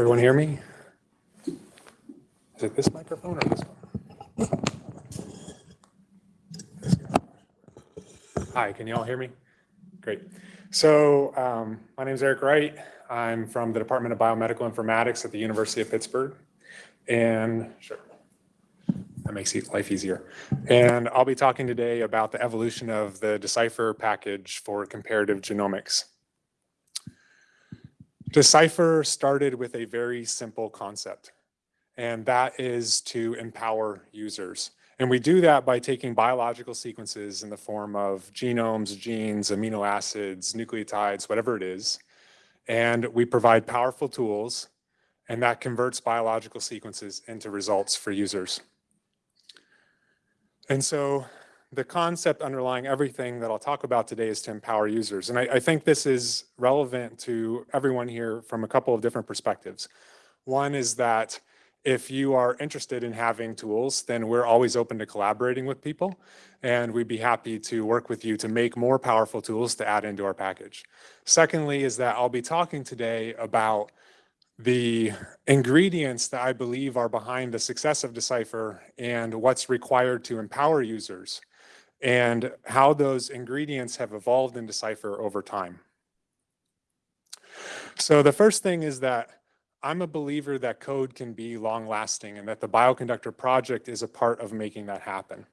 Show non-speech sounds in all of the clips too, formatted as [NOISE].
Everyone hear me? Is it this microphone or this one? Hi, can you all hear me? Great. So um, my name is Erik Wright. I'm from the Department of Biomedical Informatics at the University of Pittsburgh. And sure, that makes life easier. And I'll be talking today about the evolution of the Decipher package for comparative genomics. Decipher started with a very simple concept and that is to empower users. And we do that by taking biological sequences in the form of genomes, genes, amino acids, nucleotides, whatever it is, and we provide powerful tools, and that converts biological sequences into results for users. And so the concept underlying everything that I'll talk about today is to empower users. And I, I think this is relevant to everyone here from a couple of different perspectives. One is that if you are interested in having tools, then we're always open to collaborating with people and we'd be happy to work with you to make more powerful tools to add into our package. Secondly is that I'll be talking today about the ingredients that I believe are behind the success of Decipher and what's required to empower users and how those ingredients have evolved in Decipher over time. So the first thing is that I'm a believer that code can be long lasting and that the Bioconductor project is a part of making that happen.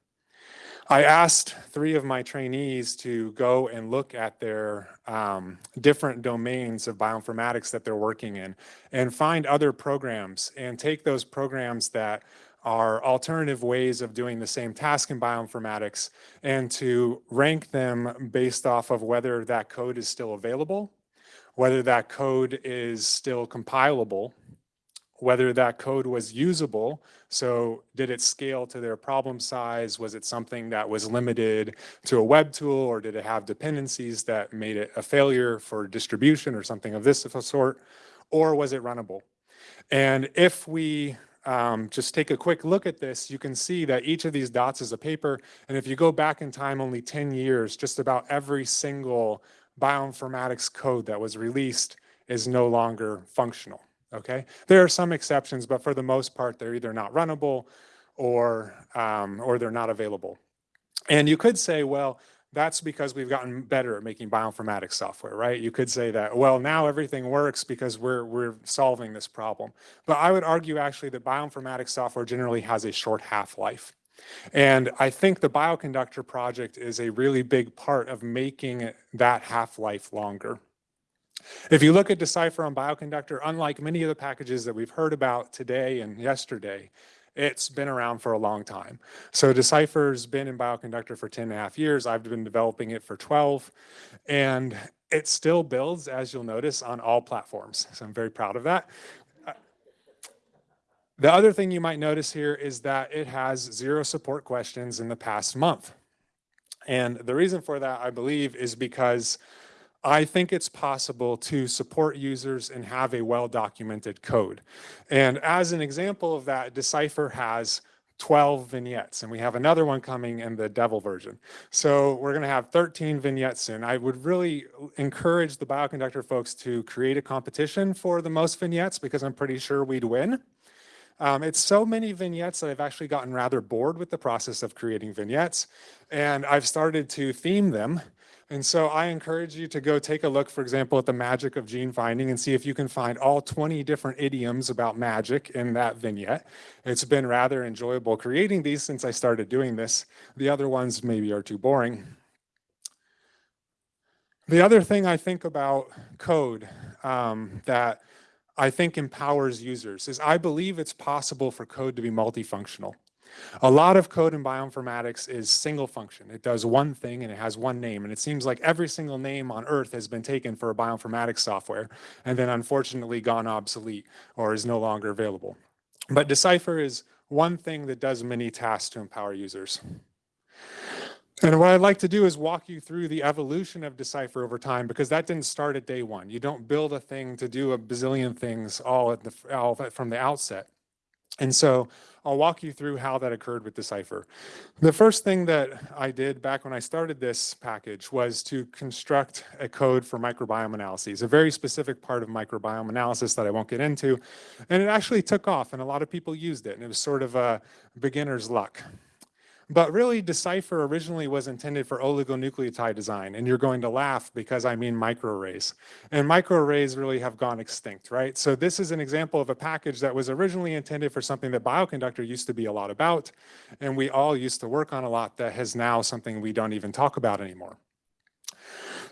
I asked three of my trainees to go and look at their um, different domains of bioinformatics that they're working in and find other programs and take those programs that are alternative ways of doing the same task in bioinformatics and to rank them based off of whether that code is still available whether that code is still compilable, whether that code was usable. So did it scale to their problem size? Was it something that was limited to a web tool or did it have dependencies that made it a failure for distribution or something of this sort? Or was it runnable? And if we um, just take a quick look at this, you can see that each of these dots is a paper. And if you go back in time only 10 years, just about every single bioinformatics code that was released is no longer functional, okay? There are some exceptions, but for the most part, they're either not runnable or, um, or they're not available. And you could say, well, that's because we've gotten better at making bioinformatics software, right? You could say that, well, now everything works because we're, we're solving this problem. But I would argue actually that bioinformatics software generally has a short half-life. And I think the bioconductor project is a really big part of making that half-life longer. If you look at Decipher on Bioconductor, unlike many of the packages that we've heard about today and yesterday, it's been around for a long time. So Decipher's been in Bioconductor for 10 and a half years. I've been developing it for 12 and it still builds, as you'll notice, on all platforms. So I'm very proud of that. Uh, the other thing you might notice here is that it has zero support questions in the past month. And the reason for that, I believe, is because I think it's possible to support users and have a well-documented code. And as an example of that, Decipher has 12 vignettes and we have another one coming in the devel version. So we're going to have 13 vignettes soon. I would really encourage the bioconductor folks to create a competition for the most vignettes because I'm pretty sure we'd win. Um, it's so many vignettes that I've actually gotten rather bored with the process of creating vignettes and I've started to theme them. And so I encourage you to go take a look, for example, at the magic of gene finding and see if you can find all 20 different idioms about magic in that vignette. It's been rather enjoyable creating these since I started doing this. The other ones maybe are too boring. The other thing I think about code um, that I think empowers users is I believe it's possible for code to be multifunctional. A lot of code in bioinformatics is single function. It does one thing and it has one name. And it seems like every single name on earth has been taken for a bioinformatics software and then unfortunately gone obsolete or is no longer available. But Decipher is one thing that does many tasks to empower users. And what I'd like to do is walk you through the evolution of Decipher over time, because that didn't start at day one. You don't build a thing to do a bazillion things all, the, all from the outset. And so I'll walk you through how that occurred with Decipher. The first thing that I did back when I started this package was to construct a code for microbiome analyses, a very specific part of microbiome analysis that I won't get into. And it actually took off and a lot of people used it and it was sort of a beginner's luck. But really, Decipher originally was intended for oligonucleotide design, and you're going to laugh because I mean microarrays. And microarrays really have gone extinct, right? So this is an example of a package that was originally intended for something that Bioconductor used to be a lot about, and we all used to work on a lot that has now something we don't even talk about anymore.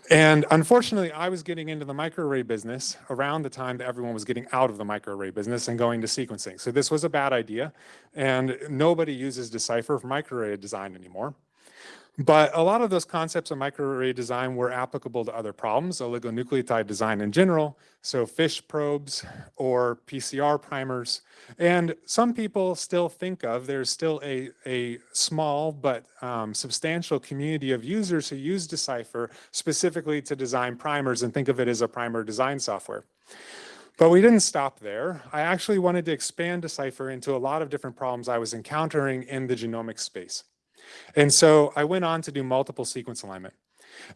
And unfortunately, I was getting into the microarray business around the time that everyone was getting out of the microarray business and going to sequencing. So this was a bad idea, and nobody uses Decipher for microarray design anymore. But a lot of those concepts of microarray design were applicable to other problems, oligonucleotide design in general, so FISH probes or PCR primers. And some people still think of, there's still a, a small but um, substantial community of users who use Decipher specifically to design primers and think of it as a primer design software. But we didn't stop there. I actually wanted to expand Decipher into a lot of different problems I was encountering in the genomic space. And so I went on to do multiple sequence alignment.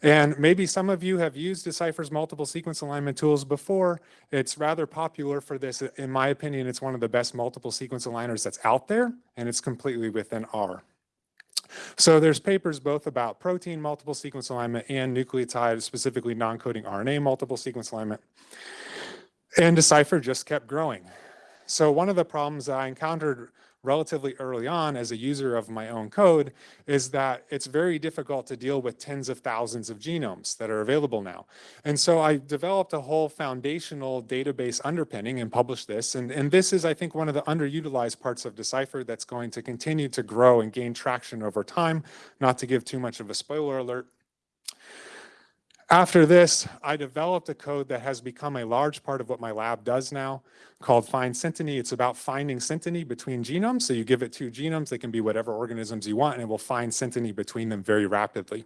And maybe some of you have used Decipher's multiple sequence alignment tools before. It's rather popular for this. In my opinion, it's one of the best multiple sequence aligners that's out there, and it's completely within R. So there's papers both about protein multiple sequence alignment and nucleotide, specifically non-coding RNA multiple sequence alignment. And Decipher just kept growing. So one of the problems I encountered relatively early on as a user of my own code is that it's very difficult to deal with tens of thousands of genomes that are available now. And so I developed a whole foundational database underpinning and published this. And, and this is, I think, one of the underutilized parts of Decipher that's going to continue to grow and gain traction over time. Not to give too much of a spoiler alert, after this, I developed a code that has become a large part of what my lab does now called Find Synteny. It's about finding synteny between genomes. So you give it two genomes, they can be whatever organisms you want, and it will find synteny between them very rapidly.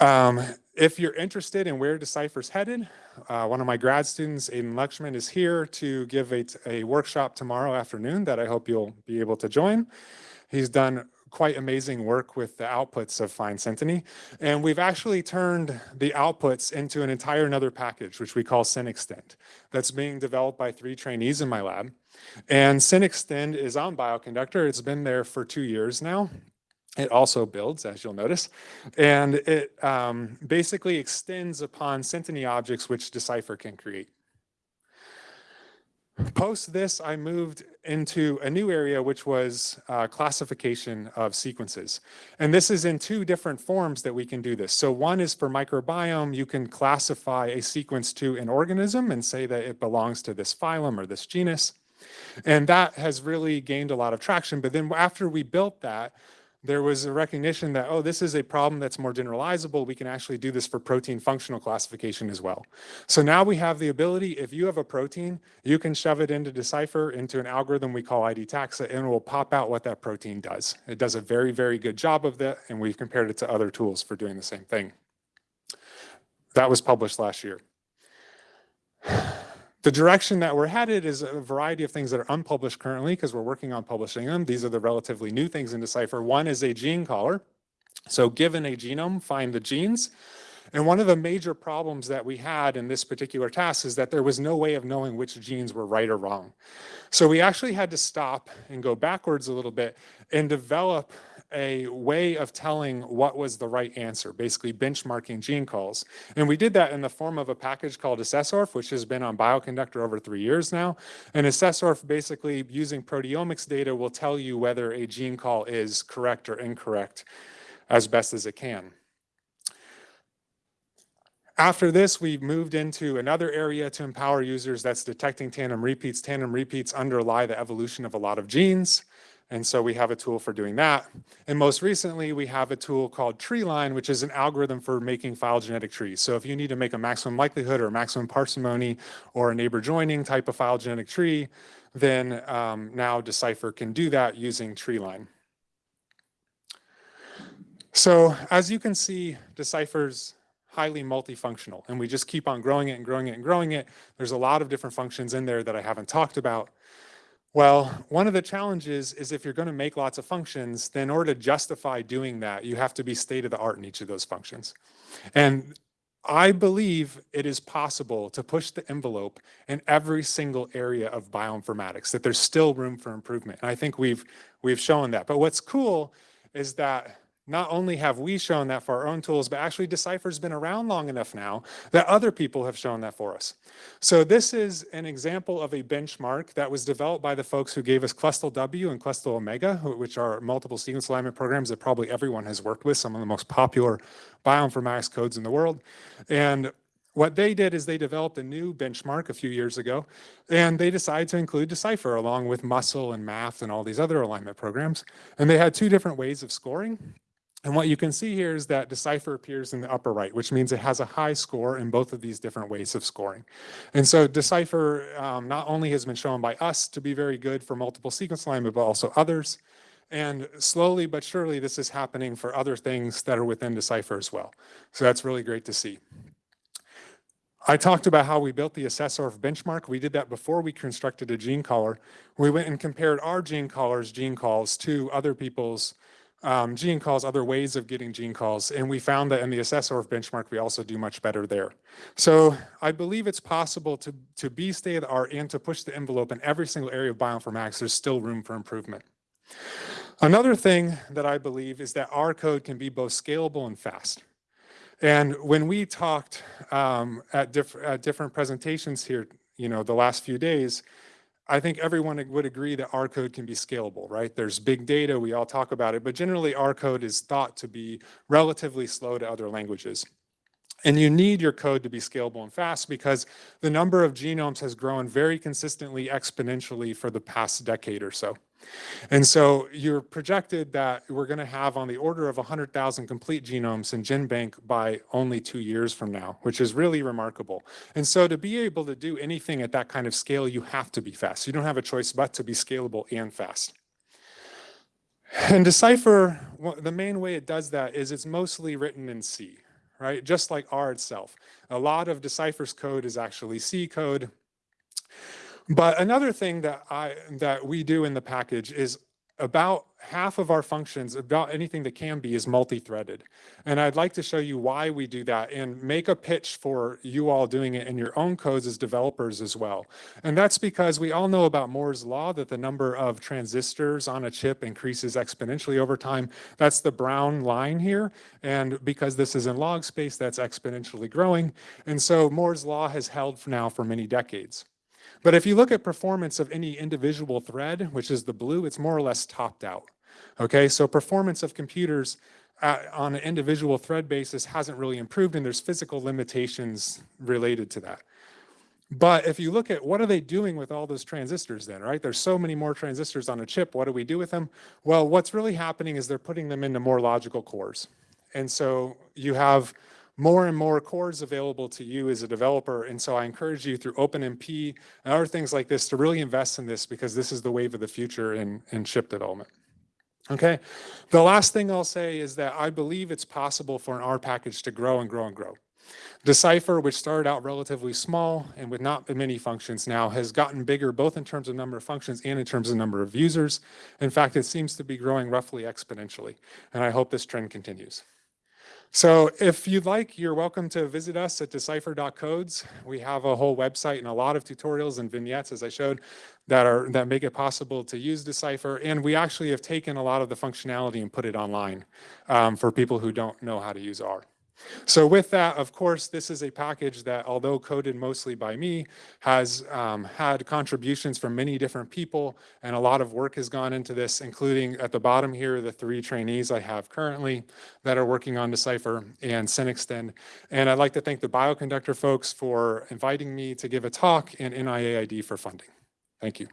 Um, if you're interested in where Decipher's headed, uh, one of my grad students, Aidan Lakshman, is here to give a, a workshop tomorrow afternoon that I hope you'll be able to join. He's done quite amazing work with the outputs of Find Synteny. And we've actually turned the outputs into an entire another package, which we call SynExtend, that's being developed by three trainees in my lab. And SynExtend is on Bioconductor. It's been there for two years now. It also builds, as you'll notice, and it um, basically extends upon Synteny objects which Decipher can create. Post this, I moved into a new area, which was uh, classification of sequences. And this is in two different forms that we can do this. So one is for microbiome, you can classify a sequence to an organism and say that it belongs to this phylum or this genus. And that has really gained a lot of traction. But then after we built that, there was a recognition that, oh, this is a problem that's more generalizable. We can actually do this for protein functional classification as well. So now we have the ability, if you have a protein, you can shove it into Decipher into an algorithm we call IDTaxa, and it will pop out what that protein does. It does a very, very good job of that, and we've compared it to other tools for doing the same thing. That was published last year. The direction that we're headed is a variety of things that are unpublished currently because we're working on publishing them. These are the relatively new things in Decipher. One is a gene caller. So given a genome, find the genes. And one of the major problems that we had in this particular task is that there was no way of knowing which genes were right or wrong. So we actually had to stop and go backwards a little bit and develop a way of telling what was the right answer, basically benchmarking gene calls. And we did that in the form of a package called AssessORF, which has been on Bioconductor over three years now. And AssessORF basically using proteomics data will tell you whether a gene call is correct or incorrect as best as it can. After this, we moved into another area to empower users that's detecting tandem repeats. Tandem repeats underlie the evolution of a lot of genes. And so we have a tool for doing that. And most recently, we have a tool called Treeline, which is an algorithm for making phylogenetic trees. So if you need to make a maximum likelihood or maximum parsimony or a neighbor joining type of phylogenetic tree, then um, now Decipher can do that using Treeline. So as you can see, Decipher's highly multifunctional, and we just keep on growing it and growing it and growing it. There's a lot of different functions in there that I haven't talked about. Well, one of the challenges is if you're going to make lots of functions, then in order to justify doing that, you have to be state of the art in each of those functions. And I believe it is possible to push the envelope in every single area of bioinformatics, that there's still room for improvement. And I think we've, we've shown that. But what's cool is that not only have we shown that for our own tools, but actually Decipher's been around long enough now that other people have shown that for us. So this is an example of a benchmark that was developed by the folks who gave us Clustal W and Clustal Omega, which are multiple sequence alignment programs that probably everyone has worked with, some of the most popular bioinformatics codes in the world. And what they did is they developed a new benchmark a few years ago, and they decided to include Decipher along with Muscle and MAFFT and all these other alignment programs. And they had two different ways of scoring. And what you can see here is that Decipher appears in the upper right, which means it has a high score in both of these different ways of scoring. And so Decipher um, not only has been shown by us to be very good for multiple sequence alignment, but also others. And slowly but surely, this is happening for other things that are within Decipher as well. So that's really great to see. I talked about how we built the AssessORF benchmark. We did that before we constructed a gene caller. We went and compared our gene callers' gene calls to other people's um, gene calls, other ways of getting gene calls. And we found that in the AssessORF benchmark, we also do much better there. So I believe it's possible to, to be state of the art and to push the envelope in every single area of bioinformatics. There's still room for improvement. Another thing that I believe is that our code can be both scalable and fast. And when we talked um, at, diff at different presentations here, you know, the last few days, I think everyone would agree that R code can be scalable, right? There's big data, we all talk about it, but generally R code is thought to be relatively slow to other languages. And you need your code to be scalable and fast because the number of genomes has grown very consistently exponentially for the past decade or so. And so you're projected that we're going to have on the order of 100,000 complete genomes in GenBank by only two years from now, which is really remarkable. And so to be able to do anything at that kind of scale, you have to be fast. You don't have a choice but to be scalable and fast. And Decipher, the main way it does that is it's mostly written in C, right? Just like R itself. A lot of Decipher's code is actually C code. But another thing that I that we do in the package is about half of our functions, about anything that can be, is multi-threaded. And I'd like to show you why we do that and make a pitch for you all doing it in your own codes as developers as well. And that's because we all know about Moore's law that the number of transistors on a chip increases exponentially over time. That's the brown line here. And because this is in log space, that's exponentially growing. And so Moore's law has held for now for many decades. But if you look at performance of any individual thread, which is the blue, it's more or less topped out. Okay, so performance of computers at, on an individual thread basis hasn't really improved and there's physical limitations related to that. But if you look at what are they doing with all those transistors then, right? There's so many more transistors on a chip. What do we do with them? Well, what's really happening is they're putting them into more logical cores. And so you have more and more cores available to you as a developer. And so I encourage you through OpenMP and other things like this to really invest in this because this is the wave of the future in, in chip development. Okay, the last thing I'll say is that I believe it's possible for an R package to grow and grow and grow. Decipher, which started out relatively small and with not many functions now, has gotten bigger both in terms of number of functions and in terms of number of users. In fact, it seems to be growing roughly exponentially, and I hope this trend continues. So if you'd like, you're welcome to visit us at decipher.codes. We have a whole website and a lot of tutorials and vignettes, as I showed, that are that make it possible to use Decipher. And we actually have taken a lot of the functionality and put it online um, for people who don't know how to use R. So with that, of course, this is a package that, although coded mostly by me, has um, had contributions from many different people, and a lot of work has gone into this, including at the bottom here, the three trainees I have currently that are working on Decipher and Synextend. And I'd like to thank the Bioconductor folks for inviting me to give a talk and NIAID for funding. Thank you.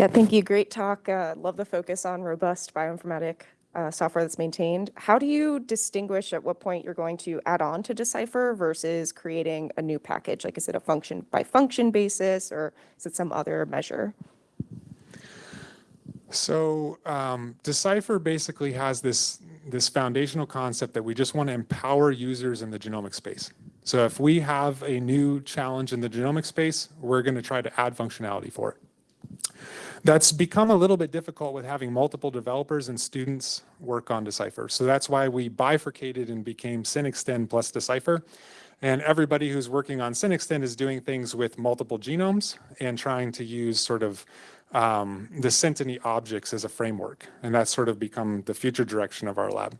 Yeah, thank you. Great talk. Uh, love the focus on robust bioinformatic uh, software that's maintained. How do you distinguish at what point you're going to add on to Decipher versus creating a new package? Like, is it a function by function basis or is it some other measure? So um, Decipher basically has this, this foundational concept that we just want to empower users in the genomic space. So if we have a new challenge in the genomic space, we're going to try to add functionality for it. That's become a little bit difficult with having multiple developers and students work on Decipher. So that's why we bifurcated and became SynExtend plus Decipher. And everybody who's working on SynExtend is doing things with multiple genomes and trying to use sort of um, the Synteny objects as a framework. And that's sort of become the future direction of our lab.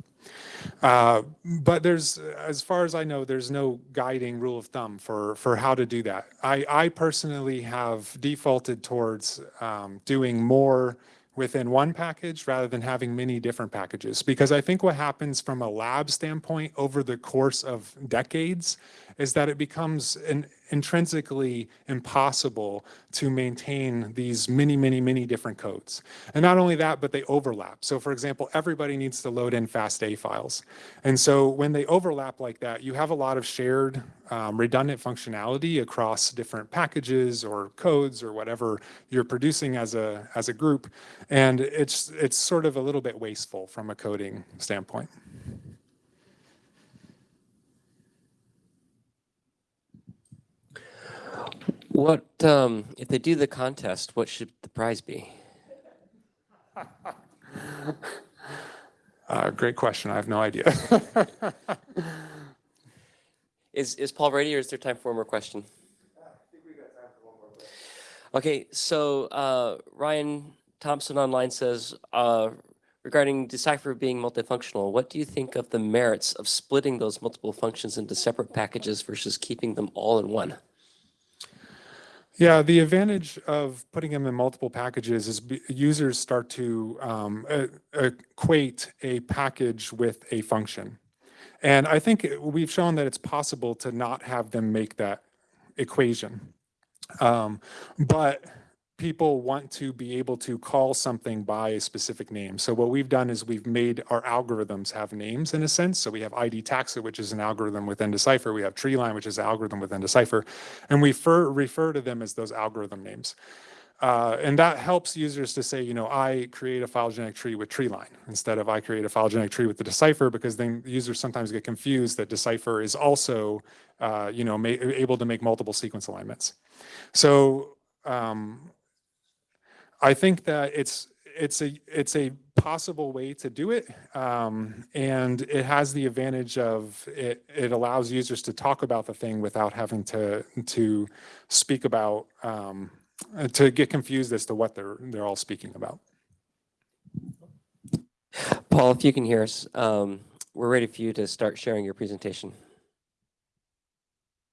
Uh, but there's, as far as I know, there's no guiding rule of thumb for, for how to do that. I, I personally have defaulted towards um, doing more within one package rather than having many different packages. Because I think what happens from a lab standpoint over the course of decades is that it becomes an intrinsically impossible to maintain these many, many, many different codes. And not only that, but they overlap. So for example, everybody needs to load in FASTA files. And so when they overlap like that, you have a lot of shared um, redundant functionality across different packages or codes or whatever you're producing as a, as a group. And it's, it's sort of a little bit wasteful from a coding standpoint. What, um, if they do the contest, what should the prize be? [LAUGHS] Uh, great question. I have no idea. [LAUGHS] Is, is Paul ready or is there time for one more question? Okay, so uh, Ryan Thompson online says, uh, regarding Decipher being multifunctional, what do you think of the merits of splitting those multiple functions into separate packages versus keeping them all in one? Yeah, the advantage of putting them in multiple packages is users start to um, equate a package with a function. And I think we've shown that it's possible to not have them make that equation. Um, but people want to be able to call something by a specific name. So what we've done is we've made our algorithms have names in a sense. So we have ID taxa, which is an algorithm within Decipher. We have treeline, which is an algorithm within Decipher. And we fer- refer to them as those algorithm names. Uh, and that helps users to say, you know, I create a phylogenetic tree with treeline instead of I create a phylogenetic tree with the Decipher because then users sometimes get confused that Decipher is also, uh, you know, able to make multiple sequence alignments. So um, I think that it's it's a it's a possible way to do it, um, and it has the advantage of it. It allows users to talk about the thing without having to to speak about um, to get confused as to what they're they're all speaking about. Paul, if you can hear us, um, we're ready for you to start sharing your presentation.